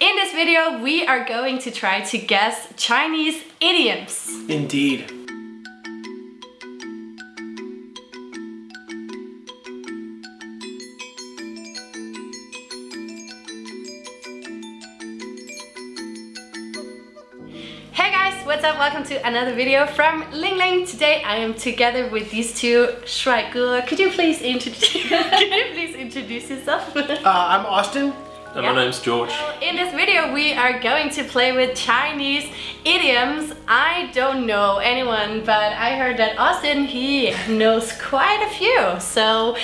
In this video, we are going to try to guess Chinese idioms. Indeed. Hey guys, what's up? Welcome to another video from Ling Ling. Today I am together with these two 帅哥. Could you please introduce Could you please introduce yourself? Uh, I'm Austin. And Yeah. my name's George. In this video, we are going to play with Chinese idioms. I don't know anyone, but I heard that Austin, he knows quite a few. So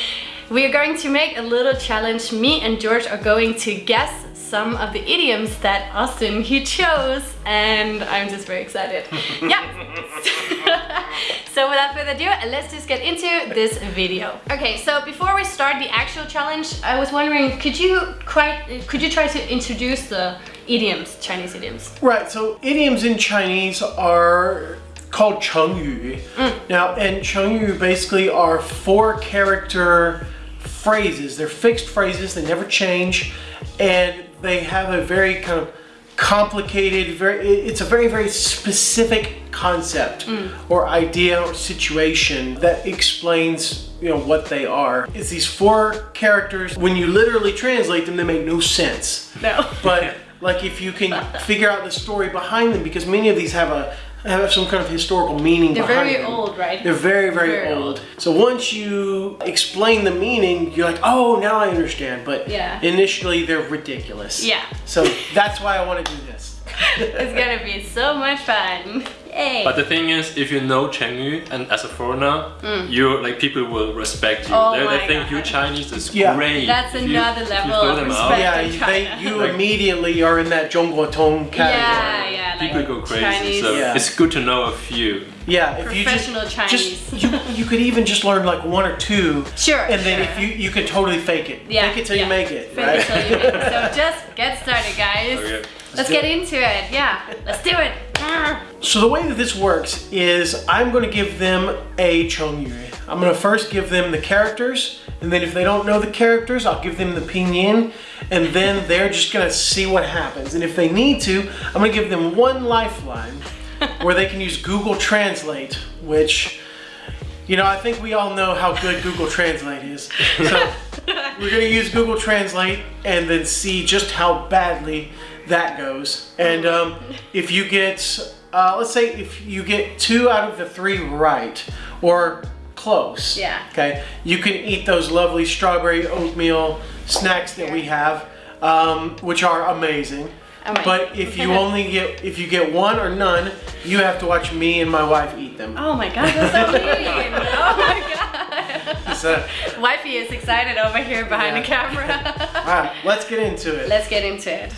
we are going to make a little challenge. Me and George are going to guess some of the idioms that Austin he chose and I'm just very excited. yeah. so without further ado, let's just get into this video. Okay, so before we start the actual challenge, I was wondering, could you quite, could you try to introduce the idioms, Chinese idioms? Right, so idioms in Chinese are called chengyu. Mm. Now, and chengyu basically are four character phrases. They're fixed phrases, they never change, and they have a very kind of complicated, very it's a very, very specific concept mm. or idea or situation that explains you know what they are. It's these four characters. When you literally translate them, they make no sense. No. But like if you can figure out the story behind them, because many of these have a have some kind of historical meaning They're behind very them. old, right? They're very, very, Very old. old. So once you explain the meaning, you're like, oh, now I understand. But Yeah. initially, they're ridiculous. Yeah. So that's why I want to do this. it's gonna be so much fun. Yay. But the thing is, if you know Chengyu and as a foreigner, you like people will respect you. Mm. Oh they, my they think you God. Chinese is Yeah. great. That's If another you level throw of respect. out, Yeah, in you- China. they, you Like- immediately are in that Zhongguo Tong category. yeah, yeah, like people go crazy. Chinese. So Yeah. it's good to know a few. Yeah, if you just, Professional just Chinese. you, you could even just learn like one or two, Sure. and then sure. if you you could totally fake it, Yeah, fake it till yeah. you make it, Fake right? it till you make it. So just get started, guys. Okay. Let's do get it. into it. Yeah, let's do it. So the way that this works is I'm going to give them a chengyu. I'm going to first give them the characters, and then if they don't know the characters, I'll give them the pinyin, and then they're just going to see what happens. And if they need to, I'm going to give them one lifeline where they can use Google Translate, which you know, I think we all know how good Google Translate is. So we're gonna use Google Translate and then see just how badly that goes. And um, if you get, uh, let's say if you get two out of the three right, or close, Yeah. okay, you can eat those lovely strawberry oatmeal snacks that we have, um, which are amazing. Amazing. But if you only get, if you get one or none, you have to watch me and my wife eat them. Oh my god, that's so mean. Oh my god. So, Wifey is excited over here behind the camera. Alright, let's get into it. Let's get into it.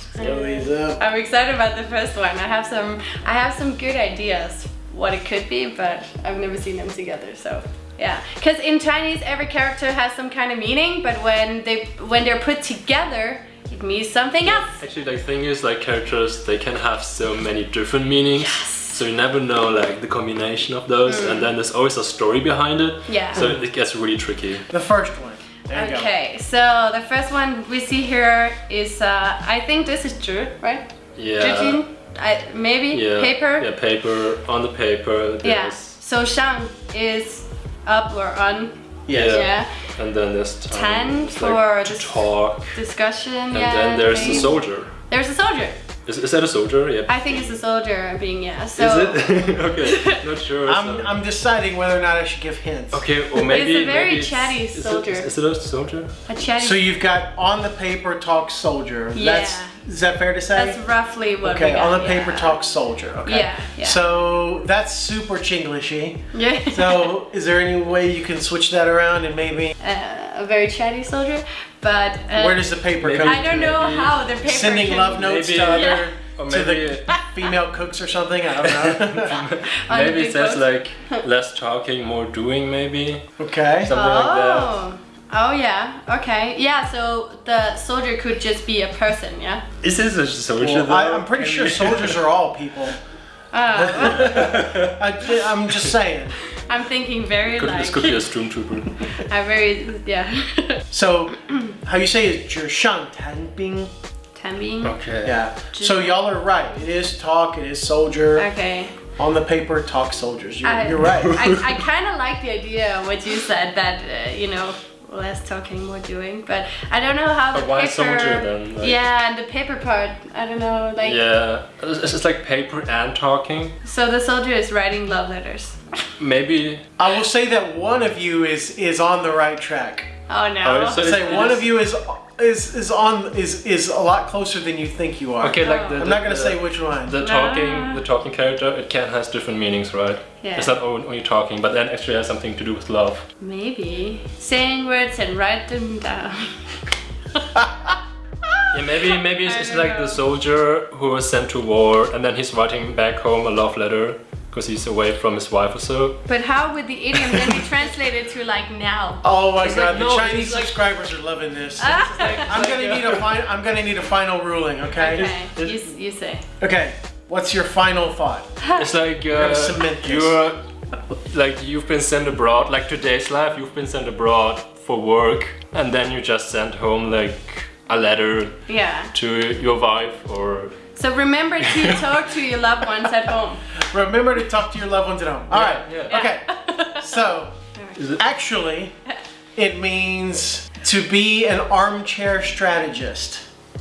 I'm excited about the first one. I have some I have some good ideas what it could be, but I've never seen them together, so yeah. Because in Chinese every character has some kind of meaning, but when they when they're put together, it means something else. Actually, the thing is, like characters, they can have so many different meanings. Yes. So you never know like the combination of those, and then there's always a story behind it. Mm. Yeah. So it gets really tricky. The first one. There you go. Okay, so the first one we see here is uh, I think this is Zhi, right? Yeah. Zhijin? I, maybe Yeah. paper. Yeah, paper on the paper. Yeah. So Shang is up or on. Yeah. Yeah. And then there's time Ten for like talk. Discussion. And yeah. then there's the soldier. There's a soldier. Is, is that a soldier? Yeah. I think it's a soldier being yeah. So is it? okay, not sure. I'm, so- I'm deciding whether or not I should give hints. Okay, or maybe It's a very maybe chatty is soldier. Is, it a soldier? a chatty. So you've got on the paper talk soldier. Yeah. That's is that fair to say? That's roughly what okay, we got, on the paper yeah. talk soldier. Okay. Yeah, yeah. So that's super Chinglishy. Yeah. So is there any way you can switch that around and maybe uh, a very chatty soldier, but uh, where does the paper maybe- come? I don't know Maybe how the paper Sending can love notes Maybe- to other Yeah. Or to the female cooks or something. I don't know. maybe big it says boat. like less talking, more doing. Maybe okay. something like that. Oh. Oh yeah, okay. Yeah, so the soldier could just be a person, yeah? Is this a soldier? Well, I, though? I'm pretty sure soldiers are all people. Uh, I, I'm just saying. I'm thinking very could, like... This could be a stormtrooper. I'm very... yeah. so, how you say it? 纸上谈兵. Tanbing. Okay. Yeah. So y'all are right. It is talk, it is soldier. Okay. On the paper, talk soldiers. You're, I, you're right. I, I kind of like the idea of what you said that, uh, you know, less talking, more doing. But I don't know how but the why paper. Soldier, then? Like, yeah, and the paper part. I don't know, like. Yeah, it's, it's like paper and talking. So the soldier is writing love letters. Maybe. I will say that one of you is is on the right track. Oh no. Oh, so- I'd say It one is- of you is is is on is is a lot closer than you think you are. Okay, like the. I'm not gonna the- say which one. The talking, the talking character, it can has different meanings, right? Yeah. It's not only only talking, but then actually has something to do with love. Maybe saying words and write them down. Yeah, maybe maybe it's, it's like know. the soldier who was sent to war, and then he's writing back home a love letter because he's away from his wife or so. But how would the idiom then be translated to like now? Oh my It's god, like, the no, Chinese like- subscribers are loving this. Ah. I'm gonna need a fin- I'm gonna need a final ruling, okay? Okay, you, you say. Okay. What's your final thought? It's like gonna uh, cement this. you're like you've been sent abroad, like today's life, you've been sent abroad for work, and then you just sent home like a letter Yeah. to your wife or So remember to talk to your loved ones at home. Remember to talk to your loved ones at home. All right. yeah. Okay. So, Is actually, it means to be an armchair strategist.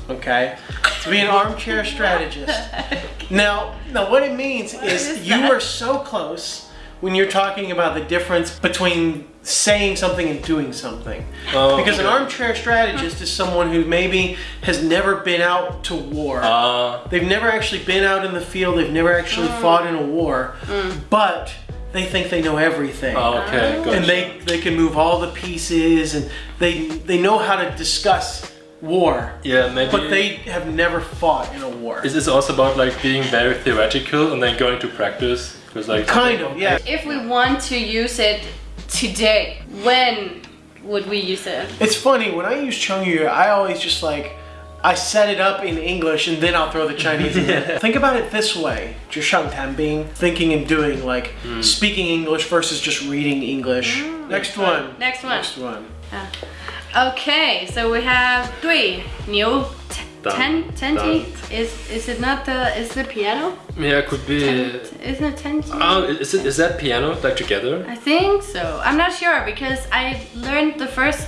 Okay? To be an armchair strategist. Now, now what it means is, is you that? are so close when you're talking about the difference between saying something and doing something. Oh, because an armchair strategist is someone who maybe has never been out to war. Uh, They've never actually been out in the field. They've never actually mm. fought in a war, mm. but they think they know everything, oh, okay, ah. gotcha. and they they can move all the pieces, and they they know how to discuss war, yeah maybe. but they have never fought in a war. This is this also about like being very theoretical and then going to practice? Because like kind of yeah. If we want to use it today, when would we use it? It's funny when I use Chengyu, I always just like. I set it up in English and then I'll throw the Chinese in there. Think about it this way, just being thinking and doing, like mm. speaking English versus just reading English. Mm. Next, one. Next one. Next one. Next one. Okay, so we have three new ten tenti. Is is it not the is the piano? yeah, it could be. Isn't it tenti? Oh, ah, is it is that piano like together? I think so. I'm not sure because I learned the first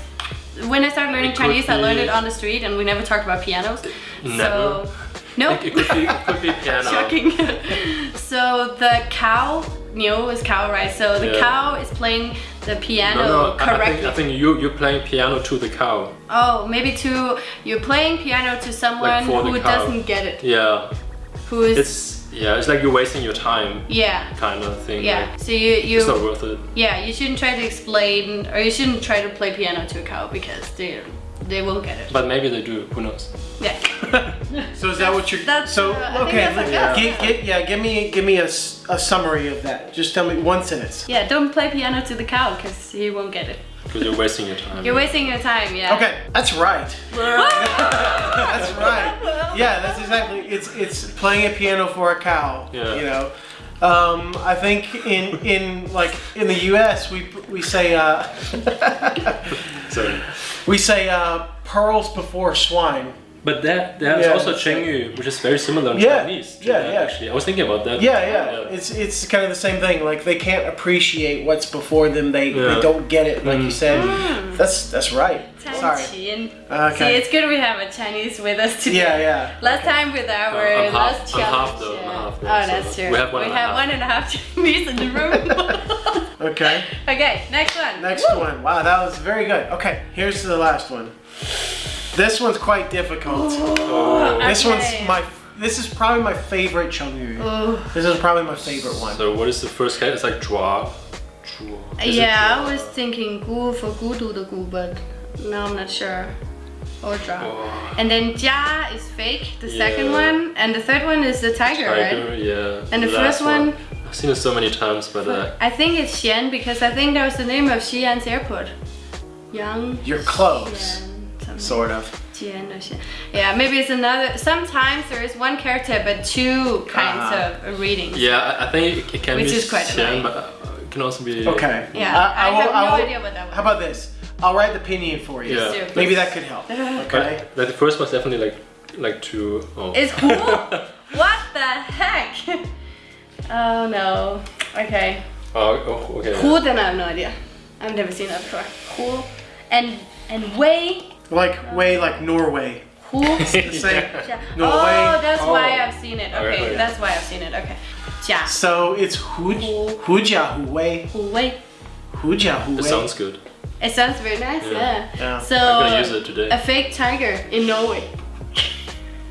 when I started learning It Chinese. I learned it on the street, and we never talked about pianos. Never. So no. Like, it could be it could be piano. Shocking. so the cow, Niu is cow, right? So the Yeah. cow is playing the piano No, no, I- I think, I think you you're playing piano to the cow. oh, maybe to you're playing piano to someone the who doesn't get it, Yeah, who is it's yeah, it's like you're wasting your time, yeah. kind of thing. Yeah, like, so you you it's not worth it. yeah you shouldn't try to explain or you shouldn't try to play piano to a cow because they they won't get it. But maybe they do. Who knows? Yeah. So is that what you're? That's, so uh, okay. that's like yeah. us. Get, get, yeah. Give me give me a, s- a summary of that. Just tell me one sentence. Yeah, don't play piano to the cow because he won't get it. Because you're wasting your time. You're wasting your time, yeah. Okay, that's right. That's right. Yeah, that's exactly. It's it's playing a piano for a cow. Yeah. You know. Um, I think in in like in the U.S. we we say uh, Sorry. we say uh, pearls before swine. But that there's Yeah, also that's Chengyu, which is very similar in Yeah, Chinese. to yeah, that, yeah. Actually, I was thinking about that. Yeah, yeah. It's it's kind of the same thing. Like they can't appreciate what's before them. They they don't get it. Like you Mm. said. That's that's right. Sorry. Okay. See, it's good we have a Chinese with us today. Yeah, yeah. Last time with our Uh, I'm half- last I'm half challenge. though, I'm half though, oh, so that's true. we have one we and have half. one and a half Chinese in the room. Okay. okay, next one. Next one. Wow, that was very good. Okay, here's the last one. This one's quite difficult. Oh. This Okay. one's my. This is probably my favorite Chengyu. Ooh. This is probably my favorite one. So what is the first cat? It's like Jua. Jua. Is it Yeah, I was thinking gu for gudu the gu, but now I'm not sure. Or dra. Oh. And then jia is fake, the second one, and the third one is the tiger, Tiger, right? yeah. And the last first one- I've seen it so many times, but uh, I think it's Xian because I think that was the name of Xi'an's airport. Yang. You're close, Xian, something. Sort of. Jian or Xian. Yeah, maybe it's another. Sometimes there is one character but two kinds Ah. of readings. yeah, I, I think it, it can Which be is quite Xian, but uh, it can also be. Okay. Yeah, I have no idea what that was. How about this? I'll write the pinyin for you. Yeah. do. Maybe that could help. But Okay. like, the first one's definitely like like to. Oh. Is who? what the heck? oh no. Okay. oh, oh, okay. Who? Then I have no idea. I've never seen that before. Cool. And and way. Like way like Norway. Who? The same. Yeah. Norway. Oh, that's Oh. why I've seen it. Okay, okay. that's why I've seen it. Okay. Yeah. So it's Huj, Huja Huwei. Who? Way. Huja Huwei. It sounds good. It sounds very nice. Yeah. Yeah. Yeah. So I'm gonna use it today. a fake tiger in Norway.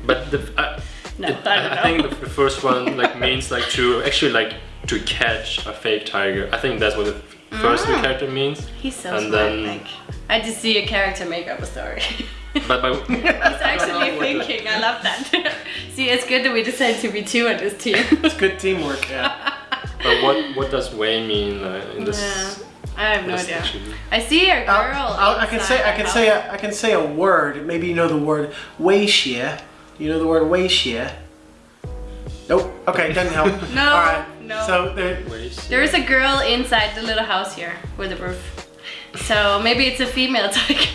But the, I, No, it- I don't I think know. the, the first one like means like to actually like to catch a fake tiger. I think that's what the first Mm. character means. He's so And smart. then- like, I just see a character make up a story. But by He's actually what thinking. I love that. see, it's good that we decided to be two on this team. It's good teamwork. Yeah. but what what does way mean uh, in this? Yeah. I have no idea. actually? I see a girl. I'll- I'll- I can say I can say house. a, I can say a word. Maybe you know the word Weixie. You know the word Weixie. Nope. Okay, doesn't help. No, All right. No. So there, There is a girl inside the little house here with a roof. So maybe it's a female tiger.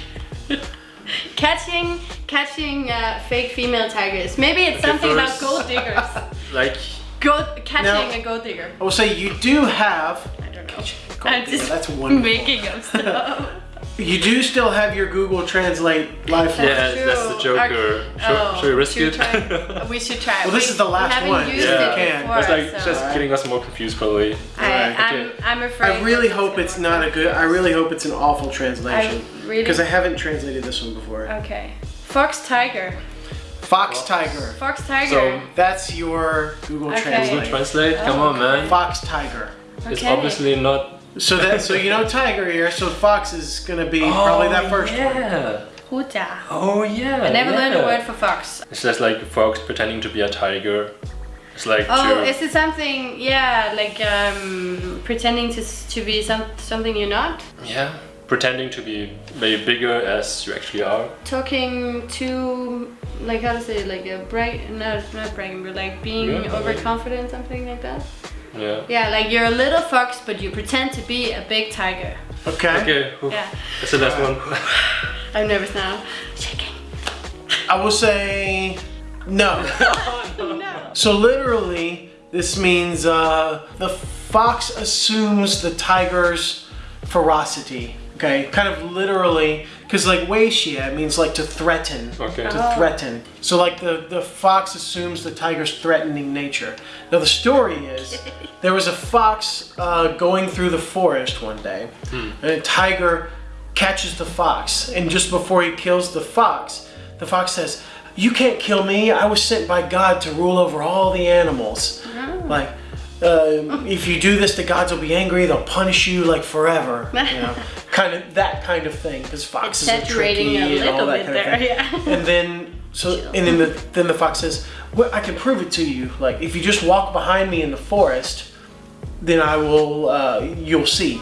catching catching uh, fake female tigers. Maybe it's Okay, something about gold diggers. like Gold catching Now- a gold digger. I will say you do have I don't know. Gold I'm digger, just that's wonderful. making up stuff. You do still have your Google Translate live. That's Yeah, that's the true. Joker. Should- oh, should we risk should it? try- we should try. Well, this We- is the last we one, Used so it can. Before, It's like so just getting us more confused probably. I, Alright, I'm, okay. I'm afraid. I really hope it's work. not a good. I really hope it's an awful translation I really. because I haven't translated this one before. Okay. Fox tiger. Fox Fox. tiger. Fox tiger. So That's your Google Okay. Google Translate. Translate, come Oh, on man. Fox tiger. It's obviously not So that so you know tiger here. So fox is gonna be probably that first one. yeah. Huta. Oh yeah. I never learned a word for fox. It's just like fox pretending to be a tiger. It's like Oh, to, is it something? Yeah, like um, pretending to to be some something you're not. yeah, pretending to be maybe bigger as you actually are. Talking to like how to say it, like a bright no, not bragging, but like being Yeah, overconfident, something like that. Yeah. Yeah, like you're a little fox, but you pretend to be a big tiger. Okay. Okay. whew. Yeah, That's the last one. I'm nervous now. Shaking. I will say no. No. so literally, this means uh, the fox assumes the tiger's ferocity. Okay, kind of literally, because like Weixie means like to threaten. Okay. To Oh. threaten. So like the the fox assumes the tiger's threatening nature. Now the story is there was a fox uh, going through the forest one day, and a tiger catches the fox, and just before he kills the fox, the fox says, "You can't kill me. I was sent by God to rule over all the animals. Like." Uh, if you do this, the gods will be angry. They'll punish you like forever. You know, kind of that kind of thing. Because foxes are tricky a and all that bit kind of thing. yeah. And then so and then the then the fox says, well, "I can prove it to you. Like if you just walk behind me in the forest, then I will. Uh, you'll see."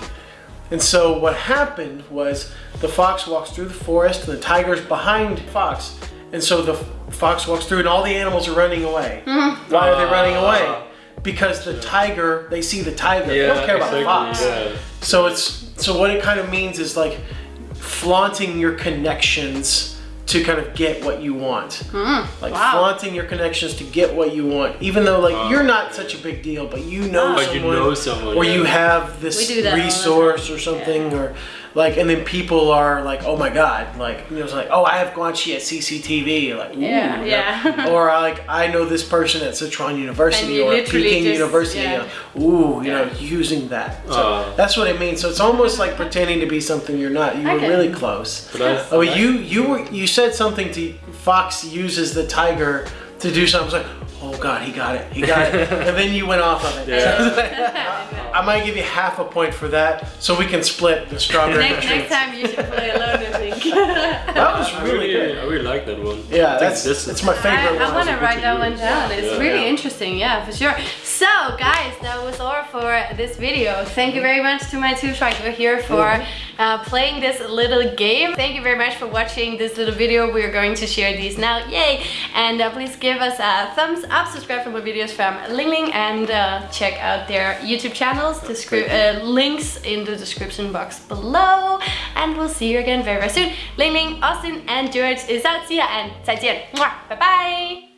And so what happened was the fox walks through the forest, and the tiger's behind the fox, and so the fox walks through, and all the animals are running away. Mm-hmm. Why are they running Ah. away? Because the tiger, they see the tiger. they don't care about the fox. Yeah. So it's so what it kind of means is like flaunting your connections to kind of get what you want. Mm, like wow. flaunting your connections to get what you want, even though like you're not uh, such a big deal, but you know But you someone, know someone, or yeah. you have this We do that all the resource or something, or like, and then people are like, oh my god, like you know, it's like, oh, I have Guanxi at CCTV, like, ooh, Yeah, you yeah. know? or like I know this person at Sichuan University or Peking just- University, yeah. you know, ooh, you Yeah. know, using that. So Oh. that's what it means. So it's almost like pretending to be something you're not. You were Okay. really close. But I, Oh, you you were you said something to Fox uses the tiger to do something. I was like, oh god, he got it, he got it, and then you went off of it. Yeah. I might give you half a point for that, so we can split the strawberry. next, next time you should play alone, I think. That was I really really, good. I really like that one. Yeah, that's this that's is- my favorite I, I want to write that one down. It's Yeah. really Yeah. interesting, yeah, for sure. So guys, that was all for this video. Thank you very much to my two striker here for uh, playing this little game. Thank you very much for watching this little video. We're going to share these now, yay! And uh, please give us a thumbs up, subscribe for more videos from Ling Ling and uh, check out their YouTube channels. Descri uh, links in the description box below. And we'll see you again very, very soon. Ling Ling, Austin and George is out. See ya and 再见. Bye bye!